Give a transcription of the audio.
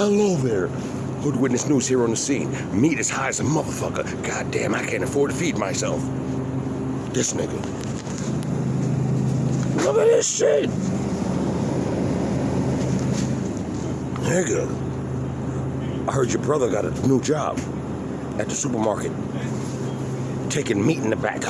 Hello there. Hood Witness News here on the scene. Meat is high as a motherfucker. Goddamn, I can't afford to feed myself. This nigga. Look at this shit. Nigga. I heard your brother got a new job at the supermarket. Taking meat in the back.